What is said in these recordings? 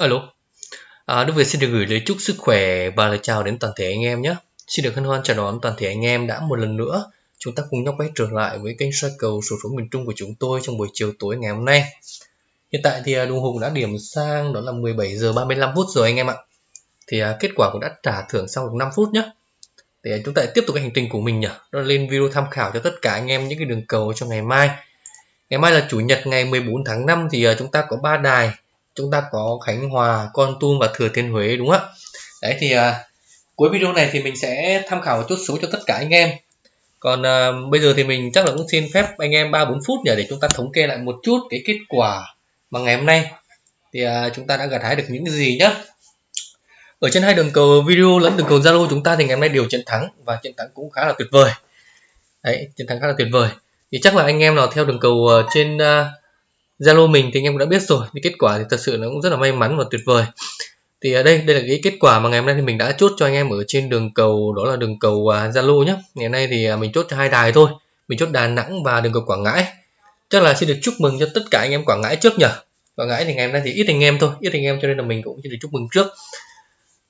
Alo. À, Đức Việt xin được gửi lời chúc sức khỏe và lời chào đến toàn thể anh em nhé. Xin được hân hoan chào đón toàn thể anh em đã một lần nữa chúng ta cùng nhau quay trở lại với kênh soi cầu sổ số miền Trung của chúng tôi trong buổi chiều tối ngày hôm nay. Hiện tại thì à, đồng hồ đã điểm sang đó là 17 giờ 35 phút rồi anh em ạ. Thì à, kết quả cũng đã trả thưởng sau được 5 phút nhé. Để à, chúng ta tiếp tục cái hành trình của mình nhỉ. Đó là lên video tham khảo cho tất cả anh em những cái đường cầu cho ngày mai. Ngày mai là chủ nhật ngày 14 tháng 5 thì à, chúng ta có ba đài chúng ta có Khánh Hòa, Con Tum và Thừa Thiên Huế đúng không ạ? Đấy thì à, cuối video này thì mình sẽ tham khảo một chút số cho tất cả anh em. Còn à, bây giờ thì mình chắc là cũng xin phép anh em 3 4 phút nhỉ để chúng ta thống kê lại một chút cái kết quả mà ngày hôm nay thì à, chúng ta đã gặt hái được những gì nhá. Ở trên hai đường cầu video lẫn đường cầu Zalo chúng ta thì ngày hôm nay đều chiến thắng và chiến thắng cũng khá là tuyệt vời. Đấy, chiến thắng khá là tuyệt vời. Thì chắc là anh em nào theo đường cầu à, trên uh, Zalo mình thì anh em cũng đã biết rồi thì kết quả thì thật sự nó cũng rất là may mắn và tuyệt vời. Thì ở đây đây là cái kết quả mà ngày hôm nay thì mình đã chốt cho anh em ở trên đường cầu đó là đường cầu à, Zalo nhé ngày hôm nay thì à, mình chốt cho hai đài thôi. Mình chốt Đà Nẵng và đường cầu Quảng Ngãi. Chắc là xin được chúc mừng cho tất cả anh em Quảng Ngãi trước nhỉ? Quảng Ngãi thì ngày hôm nay thì ít anh em thôi ít anh em cho nên là mình cũng xin được chúc mừng trước.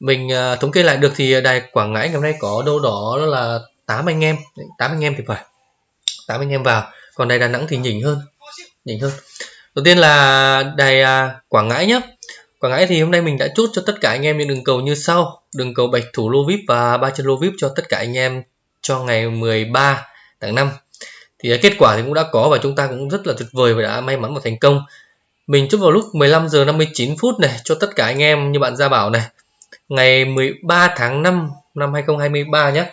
Mình uh, thống kê lại được thì đài Quảng Ngãi ngày hôm nay có đâu đó là 8 anh em. 8 anh em thì phải 8 anh em vào. Còn đài Đà Nẵng thì nhỉnh hơn nhỉnh hơn đầu tiên là đài à, Quảng Ngãi nhé Quảng Ngãi thì hôm nay mình đã chốt cho tất cả anh em những đường cầu như sau. Đường cầu bạch thủ lô vip và ba chân lô vip cho tất cả anh em cho ngày 13 tháng 5 thì à, kết quả thì cũng đã có và chúng ta cũng rất là tuyệt vời và đã may mắn và thành công. Mình chốt vào lúc 15 giờ 59 phút này cho tất cả anh em như bạn Gia Bảo này. Ngày 13 tháng 5 năm 2023 nhé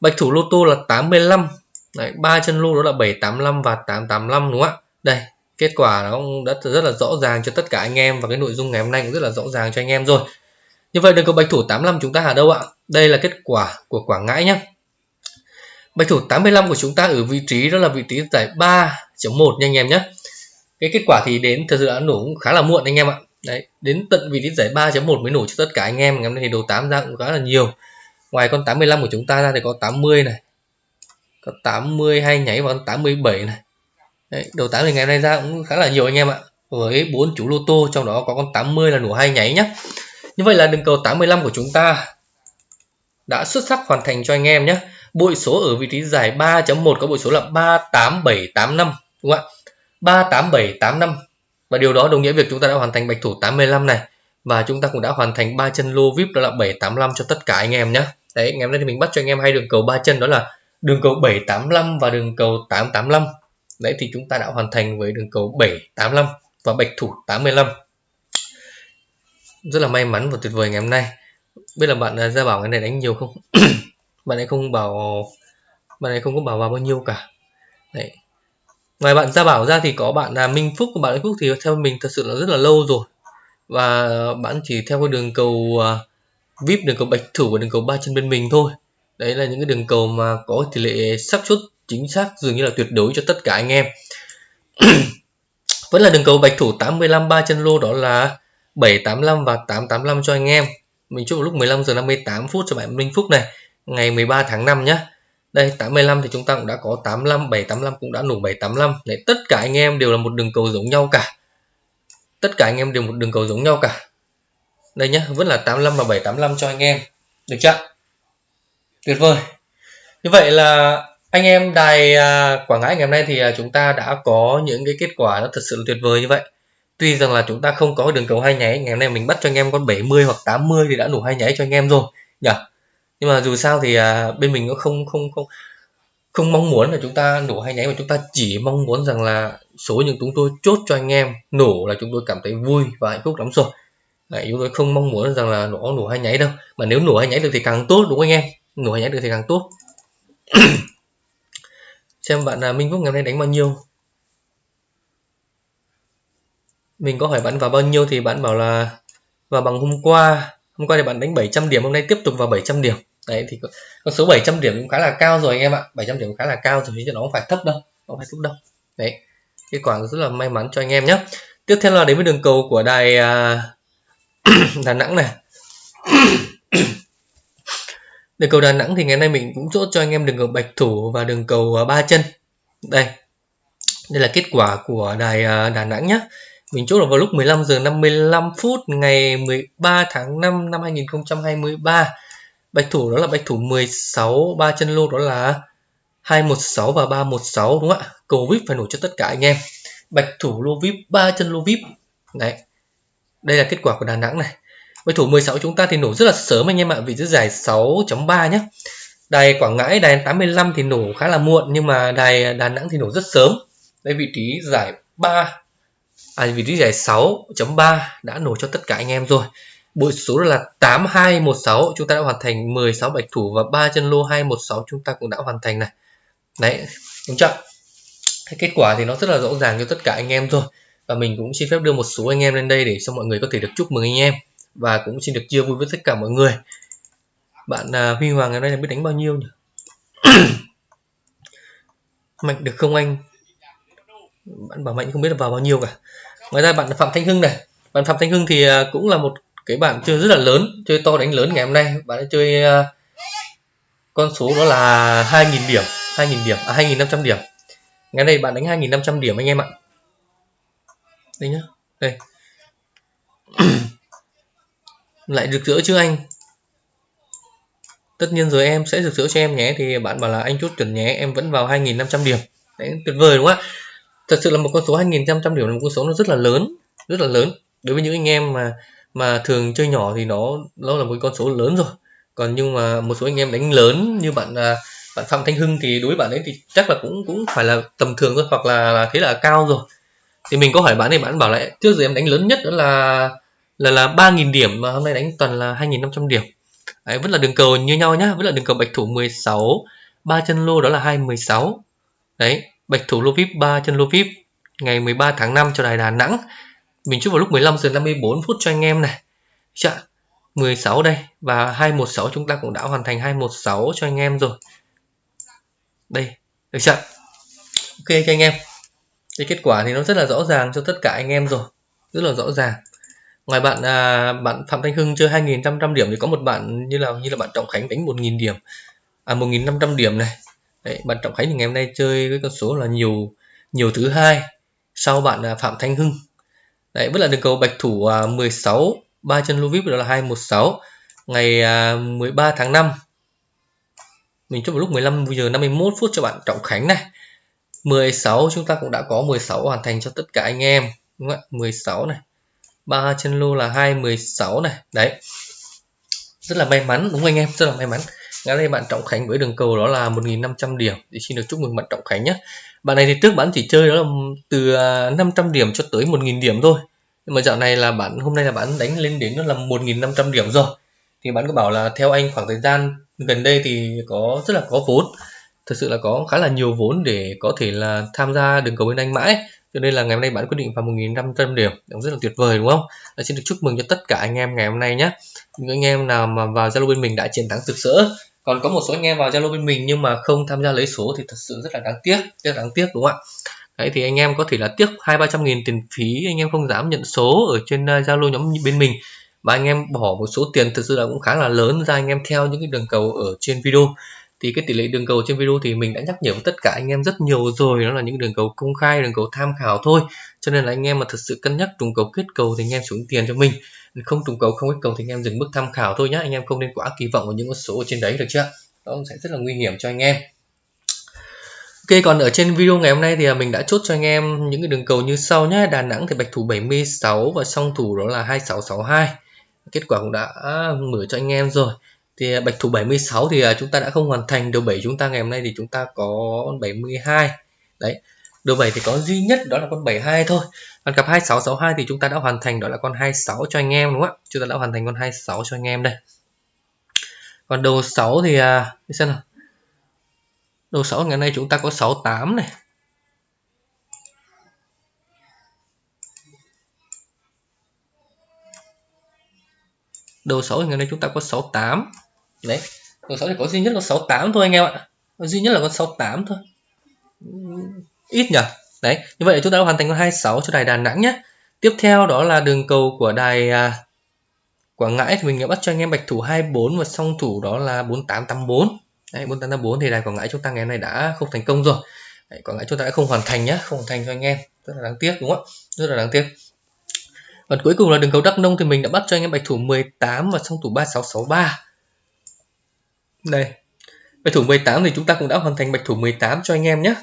bạch thủ lô tô là 85 Đấy, 3 chân lô đó là 785 và 885 đúng không ạ? Đây kết quả nó cũng đã rất là rõ ràng cho tất cả anh em và cái nội dung ngày hôm nay cũng rất là rõ ràng cho anh em rồi. Như vậy đường cầu bạch thủ 85 chúng ta ở đâu ạ? Đây là kết quả của Quảng Ngãi nhé bạch thủ 85 của chúng ta ở vị trí, đó là vị trí giải 3.1 nha anh em nhé cái kết quả thì đến, thật sự đã nổ cũng khá là muộn anh em ạ. Đấy, đến tận vị trí giải 3.1 mới nổ cho tất cả anh em. Ngày hôm nay thì đồ 8 ra cũng khá là nhiều. Ngoài con 85 của chúng ta ra thì có 80 này, có 82 nháy và con 87 này. Đấy, đầu 8 thì ngày hôm nay ra cũng khá là nhiều anh em ạ. Với bốn chủ lô tô trong đó có con 80 là nổ hai nháy nhé như vậy là đường cầu 85 của chúng ta đã xuất sắc hoàn thành cho anh em nhé bội số ở vị trí giải 3.1 có bội số là 38785 đúng không ạ? 38785 và điều đó đồng nghĩa việc chúng ta đã hoàn thành bạch thủ 85 này. Và chúng ta cũng đã hoàn thành ba chân lô vip đó là 785 cho tất cả anh em nhé đấy ngày hôm nay thì mình bắt cho anh em hai đường cầu ba chân đó là đường cầu 785 và đường cầu 885 đấy, thì chúng ta đã hoàn thành với đường cầu 785 và bạch thủ 85 rất là may mắn và tuyệt vời ngày hôm nay. Biết là bạn à, ra bảo cái này đánh nhiều không? Bạn ấy không bảo, bạn ấy không có bảo vào bao nhiêu cả. Đấy. Ngoài bạn ra bảo ra thì có bạn là Minh Phúc. Và bạn Minh Phúc thì theo mình thật sự là rất là lâu rồi. Và bạn chỉ theo cái đường cầu à, VIP, đường cầu bạch thủ và đường cầu ba chân bên mình thôi. Đấy là những cái đường cầu mà có tỷ lệ xác suất chính xác, dường như là tuyệt đối cho tất cả anh em. Vẫn là đường cầu bạch thủ 85 ba chân lô, đó là 785 và 885 cho anh em. Mình chúc lúc 15 giờ 58 phút cho bạn Minh Phúc này, ngày 13 tháng 5 nhé đây 85 thì chúng ta cũng đã có 85 785 cũng đã nổ 785 đấy, tất cả anh em đều là một đường cầu giống nhau cả. Tất cả anh em đều một đường cầu giống nhau cả. Đây nhá, vẫn là 85 và 785 cho anh em. Được chưa? Tuyệt vời. Như vậy là anh em đài à, Quảng Ngãi ngày hôm nay thì à, chúng ta đã có những cái kết quả nó thật sự là tuyệt vời như vậy. Tuy rằng là chúng ta không có đường cầu hai nháy ngày hôm nay mình bắt cho anh em con 70 hoặc 80 thì đã đủ hai nháy cho anh em rồi nhỉ nhưng mà dù sao thì à, bên mình cũng không không không không mong muốn là chúng ta nổ hai nháy mà chúng ta chỉ mong muốn rằng là số những chúng tôi chốt cho anh em nổ là chúng tôi cảm thấy vui và hạnh phúc lắm rồi. Đấy, chúng tôi không mong muốn rằng là nổ nổ hai nháy đâu. Mà nếu nổ hai nháy được thì càng tốt đúng không anh em? Nổ hai nháy được thì càng tốt. xem bạn là Minh Phúc ngày hôm nay đánh bao nhiêu. Mình có hỏi bạn vào bao nhiêu thì bạn bảo là vào bằng hôm qua. Hôm qua thì bạn đánh 700 điểm hôm nay tiếp tục vào 700 điểm. Đấy thì con số 700 điểm cũng khá là cao rồi anh em ạ. 700 điểm cũng khá là cao rồi chứ nó không phải thấp đâu không phải thấp đâu. Đấy kết quả rất là may mắn cho anh em nhé. Tiếp theo là đến với đường cầu của đài uh, Đà Nẵng này. đường cầu Đà Nẵng thì ngày nay mình cũng chốt cho anh em đường cầu bạch thủ và đường cầu à, ba chân. Đây. Đây là kết quả của đài à, Đà Nẵng nhé mình chốt là vào lúc 15 giờ 55 phút ngày 13 tháng 5 năm 2023 bạch thủ đó là bạch thủ 16 ba chân lô đó là 216 và 316 đúng không ạ? Cầu vip phải nổ cho tất cả anh em. Bạch thủ lô vip, ba chân lô vip. Đấy. Đây là kết quả của Đà Nẵng này. Với thủ 16 chúng ta thì nổ rất là sớm anh em ạ vị trí giải 6.3 nhé đài Quảng Ngãi đài 85 thì nổ khá là muộn nhưng mà đài Đà Nẵng thì nổ rất sớm. Đây vị trí giải 3 à, vị trí giải 6.3 đã nổ cho tất cả anh em rồi. Bội số là 8216 chúng ta đã hoàn thành 16 bạch thủ và 3 chân lô 216 chúng ta cũng đã hoàn thành này. Đấy đúng chưa? Kết quả thì nó rất là rõ ràng cho tất cả anh em thôi. Và mình cũng xin phép đưa một số anh em lên đây để cho mọi người có thể được chúc mừng anh em và cũng xin được chia vui với tất cả mọi người. Bạn à, Huy Hoàng ngày nay là biết đánh bao nhiêu nhỉ? Mạnh được không anh? Bạn bảo mạnh không biết là vào bao nhiêu cả. Ngoài ra bạn Phạm Thanh Hưng này. Bạn Phạm Thanh Hưng thì à, cũng là một cái bạn chơi rất là lớn chơi to đánh lớn ngày hôm nay. Bạn đã chơi uh, con số đó là 2.000 điểm 2.000 điểm à 2.500 điểm. Ngày nay bạn đánh 2.500 điểm anh em ạ. Đây nhá. Đây. lại rực rỡ chứ anh? Tất nhiên rồi em sẽ rực rỡ cho em nhé. Thì bạn bảo là anh chốt chuẩn nhé em vẫn vào 2.500 điểm. Đấy tuyệt vời đúng không ạ? Thật sự là một con số 2.500 điểm là một con số nó rất là lớn rất là lớn. Đối với những anh em mà mà thường chơi nhỏ thì nó nó là một con số lớn rồi. Còn nhưng mà một số anh em đánh lớn như bạn à, bạn Phạm Thanh Hưng thì đối với bạn ấy thì chắc là cũng cũng phải là tầm thường thôi hoặc là, là thế là cao rồi. Thì mình có hỏi bạn thì bạn bảo lại trước giờ em đánh lớn nhất đó là là là 3.000 điểm mà hôm nay đánh toàn là 2.500 điểm. Đấy, vẫn là đường cầu như nhau nhá vẫn là đường cầu bạch thủ 16 ba chân lô đó là 216 đấy bạch thủ lô vip ba chân lô vip ngày 13 tháng 5 cho đài Đà Nẵng. Mình chúc vào lúc 15 giờ 54 phút cho anh em này. Dạ, Chạ, 16 đây và 216 chúng ta cũng đã hoàn thành 216 cho anh em rồi. Đây được chưa? Ok cho anh em. Cái kết quả thì nó rất là rõ ràng cho tất cả anh em rồi rất là rõ ràng ngoài bạn à, bạn Phạm Thanh Hưng chơi 2.500 điểm thì có một bạn như là như là bạn Trọng Khánh đánh 1.000 điểm. À 1.500 điểm này. Đấy, bạn Trọng Khánh thì ngày hôm nay chơi với con số là nhiều nhiều thứ hai sau bạn à, Phạm Thanh Hưng. Đấy, vẫn là đường cầu bạch thủ à, 16 ba chân lô vip đó là 216 ngày à, 13 tháng 5 mình chốt vào lúc 15 giờ 51 phút cho bạn Trọng Khánh này. 16 chúng ta cũng đã có 16 hoàn thành cho tất cả anh em đúng không ạ? 16 này ba chân lô là 216 này. Đấy. Rất là may mắn, đúng không anh em? Rất là may mắn. Ngay đây bạn Trọng Khánh với đường cầu đó là 1.500 điểm. Thì xin được chúc mừng bạn Trọng Khánh nhé. Bạn này thì trước bạn chỉ chơi đó là từ à, 500 điểm cho tới 1.000 điểm thôi. Nhưng mà dạo này là bạn, hôm nay là bạn đánh lên đến đó là 1.500 điểm rồi. Thì bạn có bảo là theo anh khoảng thời gian gần đây thì có, rất là có vốn. Thực sự là có khá là nhiều vốn để có thể là tham gia đường cầu bên anh mãi cho nên là ngày hôm nay bạn quyết định vào 1.500 điểm, cũng rất là tuyệt vời, đúng không? Và xin được chúc mừng cho tất cả anh em ngày hôm nay nhé. Những anh em nào mà vào Zalo bên mình đã chiến thắng rực rỡ còn có một số anh em vào Zalo bên mình nhưng mà không tham gia lấy số thì thật sự rất là đáng tiếc, rất là đáng tiếc, đúng không ạ? Đấy, thì anh em có thể là tiếc hai ba trăm nghìn tiền phí, anh em không dám nhận số ở trên ờ, Zalo nhóm bên mình. Và anh em bỏ một số tiền thực sự là cũng khá là lớn ra anh em theo những cái đường cầu ở trên video thì cái tỷ lệ đường cầu trên video thì mình đã nhắc nhở với tất cả anh em rất nhiều rồi, đó là những đường cầu công khai, đường cầu tham khảo thôi. Cho nên là anh em mà thật sự cân nhắc trùng cầu kết cầu thì anh em xuống tiền cho mình. Không trùng cầu, không kết cầu thì anh em dừng mức tham khảo thôi nhé anh em không nên quá kỳ vọng vào những con số ở trên đấy được chưa? Đó sẽ rất là nguy hiểm cho anh em. Ok, còn ở trên video ngày hôm nay thì à, mình đã chốt cho anh em những cái đường cầu như sau nhé Đà Nẵng thì bạch thủ 76 và song thủ đó là 2662 kết quả cũng đã à, mở cho anh em rồi thì à, bạch thủ 76 thì à, chúng ta đã không hoàn thành đầu 7 chúng ta ngày hôm nay thì chúng ta có 72 đấy đầu 7 thì có duy nhất đó là con 72 thôi. Còn cặp 2662 thì chúng ta đã hoàn thành đó là con 26 cho anh em đúng không ạ? Chúng ta đã hoàn thành con 26 cho anh em đây. Còn đầu 6 thì à, xem nào. Đầu 6 ngày nay chúng ta có 68 này. Đầu 6 ngày nay chúng ta có 68 đấy con 6 thì có duy nhất là 68 thôi anh em ạ. Duy nhất là con 68 thôi. Ít nhỉ đấy như vậy là chúng ta đã hoàn thành con 26 cho đài Đà Nẵng nhé. Tiếp theo đó là đường cầu của đài à, Quảng Ngãi thì mình đã bắt cho anh em bạch thủ 24 và song thủ đó là 4884 đấy 4884 thì đài Quảng Ngãi chúng ta ngày hôm nay đã không thành công rồi. Đấy, Quảng Ngãi chúng ta đã không hoàn thành nhé không hoàn thành cho anh em. Rất là đáng tiếc đúng không rất là đáng tiếc. Còn cuối cùng là đường cầu Đắk Nông thì mình đã bắt cho anh em bạch thủ 18 và song thủ 3663. Đây. Bạch thủ 18 thì chúng ta cũng đã hoàn thành bạch thủ 18 cho anh em nhé.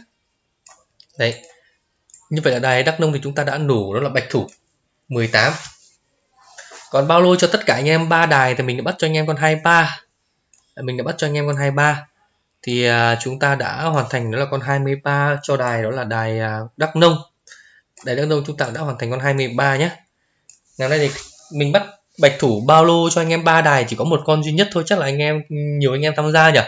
Đấy. Như vậy là đài Đắk Nông thì chúng ta đã nổ đó là bạch thủ 18. Còn bao lô cho tất cả anh em ba đài thì mình đã bắt cho anh em con 23. Mình đã bắt cho anh em con 23. Thì à, chúng ta đã hoàn thành, đó là con 23 cho đài, đó là đài à, Đắk Nông. Đài Đắk Nông chúng ta đã hoàn thành con 23 nhé. Ngày nay thì mình bắt bạch thủ bao lô cho anh em ba đài chỉ có một con duy nhất thôi, chắc là anh em, nhiều anh em tham gia nhỉ?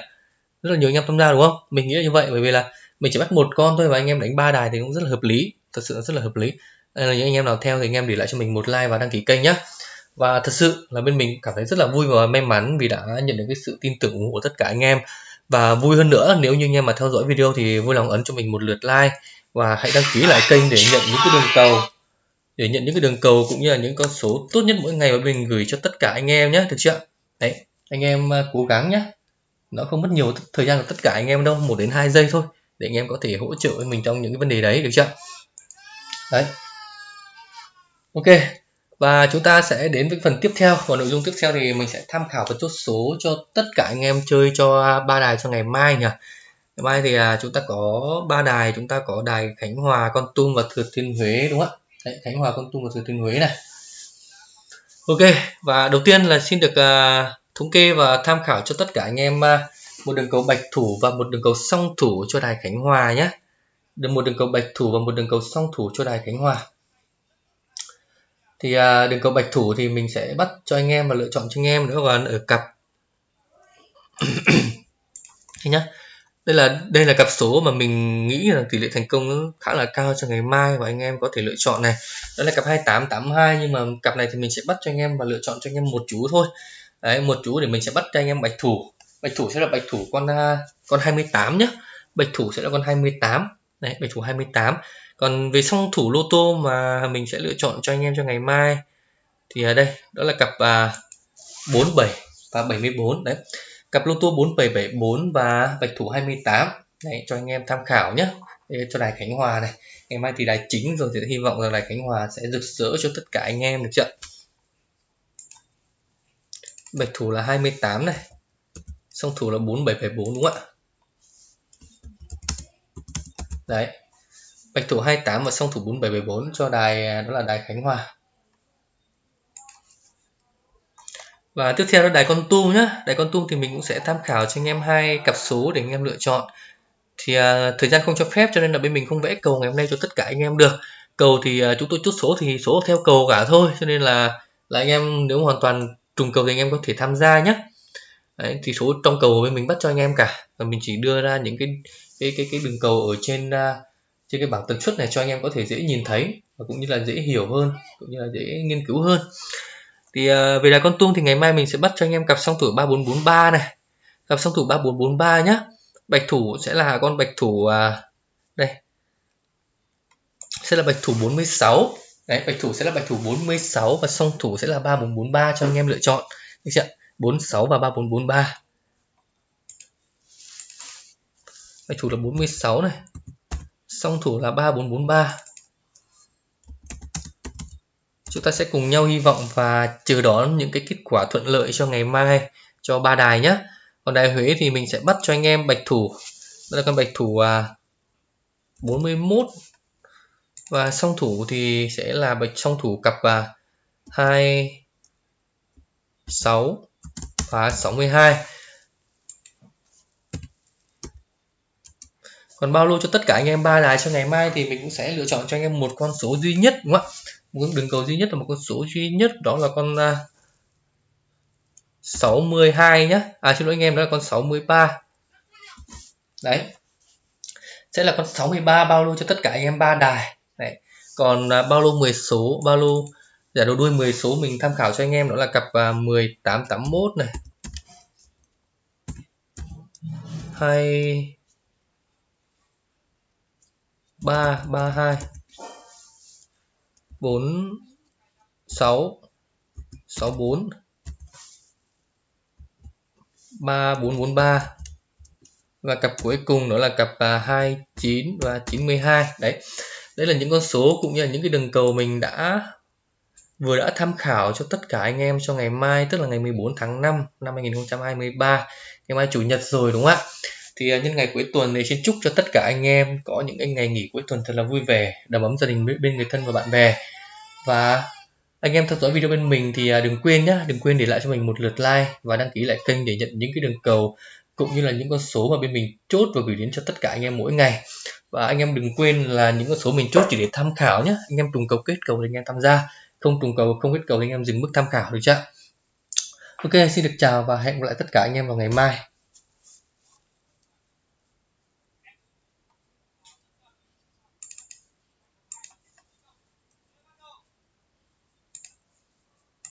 Rất là nhiều anh em tham gia đúng không? Mình nghĩ là như vậy, bởi vì là mình chỉ bắt một con thôi và anh em đánh ba đài thì cũng rất là hợp lý. Thật sự là rất là hợp lý. Đây là những anh em nào theo thì anh em để lại cho mình một like và đăng ký kênh nhé và thật sự là bên mình cảm thấy rất là vui và may mắn vì đã nhận được cái sự tin tưởng ủng hộ của tất cả anh em. Và vui hơn nữa, nếu như anh em mà theo dõi video thì vui lòng ấn cho mình một lượt like và hãy đăng ký lại kênh để nhận những cái đường cầu để nhận những cái đường cầu cũng như là những con số tốt nhất mỗi ngày mà mình gửi cho tất cả anh em nhé được chưa? Đấy, anh em à, cố gắng nhé nó không mất nhiều thời gian của tất cả anh em đâu, một đến hai giây thôi, để anh em có thể hỗ trợ với mình trong những cái vấn đề đấy, được chưa? Đấy. Ok, và chúng ta sẽ đến với phần tiếp theo. Và nội dung tiếp theo thì mình sẽ tham khảo và chốt số cho tất cả anh em chơi cho ba đài cho ngày mai nhỉ? Ngày mai thì à, chúng ta có ba đài, chúng ta có đài khánh hòa, con tum và thừa thiên huế, đúng không ạ? Đấy, Khánh Hòa Con Tum và Thừa Thiên Huế này. Ok và đầu tiên là xin được uh, thống kê và tham khảo cho tất cả anh em uh, một đường cầu bạch thủ và một đường cầu song thủ cho đài Khánh Hòa nhé. Được một đường cầu bạch thủ và một đường cầu song thủ cho đài Khánh Hòa. Thì uh, đường cầu bạch thủ thì mình sẽ bắt cho anh em và lựa chọn cho anh em nữa còn ở cặp. Nhá đây là đây là cặp số mà mình nghĩ là tỷ lệ thành công khá là cao cho ngày mai và anh em có thể lựa chọn này. Đó là cặp 2882 nhưng mà cặp này thì mình sẽ bắt cho anh em và lựa chọn cho anh em một chú thôi. Đấy một chú để mình sẽ bắt cho anh em bạch thủ. Bạch thủ sẽ là bạch thủ con à, con 28 nhé bạch thủ sẽ là con 28 này bạch thủ 28 còn về song thủ lô tô mà mình sẽ lựa chọn cho anh em cho ngày mai thì ở đây đó là cặp à, 47 và 74 đấy cặp lô tô 4774 và bạch thủ 28 Đấy, cho anh em tham khảo nhé. Cho đài Khánh Hòa này. Ngày mai thì đài chính rồi thì hy vọng là đài Khánh Hòa sẽ rực rỡ cho tất cả anh em được chưa bạch thủ là 28 này. Song thủ là 4774 đúng không ạ? Đấy. Bạch thủ 28 và song thủ 4774 cho đài à, đó là đài Khánh Hòa. Và tiếp theo là đài con tum nhá. Đài con tum thì mình cũng sẽ tham khảo cho anh em hai cặp số để anh em lựa chọn. Thì à, thời gian không cho phép cho nên là bên mình không vẽ cầu ngày hôm nay cho tất cả anh em được. Cầu thì à, chúng tôi chốt số thì số theo cầu cả thôi cho nên là là anh em nếu hoàn toàn trùng cầu thì anh em có thể tham gia nhé Đấy, thì số trong cầu bên mình bắt cho anh em cả. Và mình chỉ đưa ra những cái cái cái cái đường cầu ở trên uh, trên cái bảng tần suất này cho anh em có thể dễ nhìn thấy và cũng như là dễ hiểu hơn cũng như là dễ nghiên cứu hơn thì ờ, uh, về đài con tum thì ngày mai mình sẽ bắt cho anh em cặp song thủ 3443 này. Cặp song thủ 3443 nhá. Bạch thủ sẽ là con bạch thủ uh, đây. Sẽ là bạch thủ 46 đấy bạch thủ sẽ là bạch thủ 46 và song thủ sẽ là 3443 cho anh em lựa chọn. Được chưa 46 và 3443 bạch thủ là 46 này. Song thủ là 3443 chúng ta sẽ cùng nhau hy vọng và chờ đón những cái kết quả thuận lợi cho ngày mai cho ba đài nhé. Còn đài Huế thì mình sẽ bắt cho anh em bạch thủ. Đó là con bạch thủ à, 41 và song thủ thì sẽ là bạch song thủ cặp à, 2 6 và 62 còn bao lô cho tất cả anh em ba đài cho ngày mai thì mình cũng sẽ lựa chọn cho anh em một con số duy nhất đúng không ạ? Một đường cầu duy nhất là một con số duy nhất đó là con à, uh, 62 nhá. À xin lỗi anh em đó là con 63 đấy. Sẽ là con 63 bao lô cho tất cả anh em ba đài. Đấy. Còn uh, bao lô 10 số bao lô giả đầu đuôi 10 số mình tham khảo cho anh em đó là cặp à, uh, 1881 này hai ba ba hai 4 6 64 3443 và cặp cuối cùng đó là cặp à, 29 và 92 đấy. Đây là những con số cũng như là những cái đường cầu mình đã, vừa đã tham khảo cho tất cả anh em cho ngày mai, tức là ngày 14 tháng 5 năm 2023 ngày mai chủ nhật rồi, đúng không ạ? Thì à, nhân ngày cuối tuần này xin chúc cho tất cả anh em có những cái ngày nghỉ cuối tuần thật là vui vẻ, đầm ấm gia đình bên người thân và bạn bè. Và anh em theo dõi video bên mình thì à, đừng quên nhé đừng quên để lại cho mình một lượt like và đăng ký lại kênh để nhận những cái đường cầu cũng như là những con số mà bên mình chốt và gửi đến cho tất cả anh em mỗi ngày. Và anh em đừng quên là những con số mình chốt chỉ để tham khảo nhé anh em trùng cầu kết cầu thì anh em tham gia, không trùng cầu, không kết cầu thì anh em dừng mức tham khảo được chưa? Ok, xin được chào và hẹn gặp lại tất cả anh em vào ngày mai.